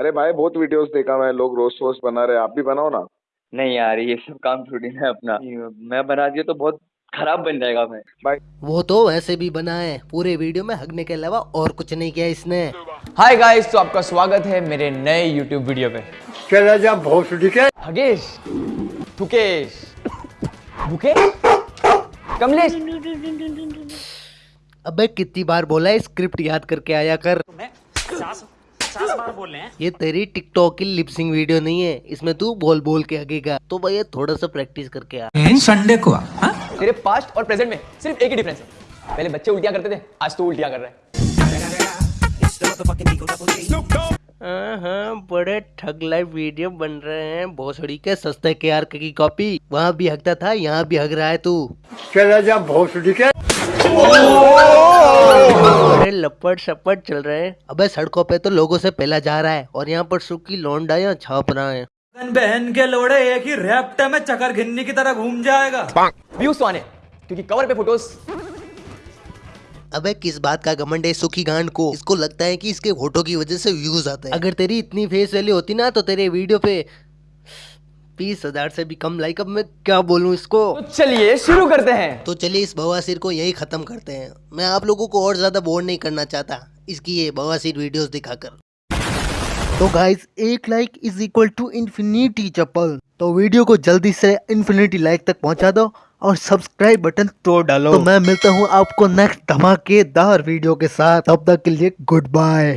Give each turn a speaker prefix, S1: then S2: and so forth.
S1: अरे भाई बहुत वीडियोस देखा मैं लोग रोस्ट वोस्ट बना रहे आप भी बनाओ ना।
S2: नहीं यार ये सब काम थोड़ी ना है अपना। मैं बना दिया तो बहुत खराब बन जाएगा मैं।
S1: भाई।
S3: वो तो वैसे भी बना है पूरे वीडियो में हगने के अलावा और कुछ नहीं किया इसने।
S4: हाय गाइस तो आपका स्वागत है मेरे नए YouTube वीडियो पे।
S5: चला जा भोसड़ी के।
S4: हगेश थुकेश भूखे कमलेश।
S3: अबे कितनी बार बोला है स्क्रिप्ट याद करके आया कर। ये तेरी टिकटॉक की लिपसिंग वीडियो नहीं है इसमें तू बोल बोल के हगेगा तो भैया थोड़ा सा प्रैक्टिस करके आ।
S6: संडे को हाँ?
S4: तेरे पास्ट और प्रेजेंट में सिर्फ़ एक ही डिफरेंस है। पहले बच्चे उल्टियाँ करते थे आज तू उल्टियाँ कर रहे है।
S3: बड़े ठग लाइव वीडियो बन रहे हैं। भोसड़ी के सस्ते के आर की कॉपी वहाँ भी हगता था यहाँ भी हग रहा है तू।
S5: चला जा भोसड़ी के।
S3: लपट सपट चल रहे हैं। अबे सड़कों पे तो लोगों से पहला जा रहा है और यहाँ पर सुखी लौंडाया छाप रहा है।
S7: बहन के लोड़े एक ही रैप्ट में चकर घिन्नी की तरह घूम जाएगा।
S4: व्यूज़ तो आने क्योंकि कवर पे फ़ोटोज़
S3: अबे किस बात का घमंड है सुखी गांड को? इसको लगता है कि इसके फ़ोटो की वजह से व्यूज़ आते हैं। अगर तेरी इतनी फेस वैल्यू होती ना तो तेरे वीडियो पे बीस हज़ार से भी कम लाइक अब मैं क्या बोलूँ इसको?
S4: तो चलिए शुरू करते हैं।
S3: तो चलिए इस बवासीर को यही खत्म करते हैं। मैं आप लोगों को और ज़्यादा बोर नहीं करना चाहता। इसकी ये बवासीर वीडियोस दिखाकर। तो गाइस एक like is equal to infinity चप्पल। तो वीडियो को जल्दी से इन्फिनिटी लाइक तक पहुँचा दो और सब्सक्राइब बटन तोड़ डालो। तो मैं मिलता हूँ आपको नेक्स्ट धमाकेदार वीडियो के साथ। तब तक के लिए गुड बाय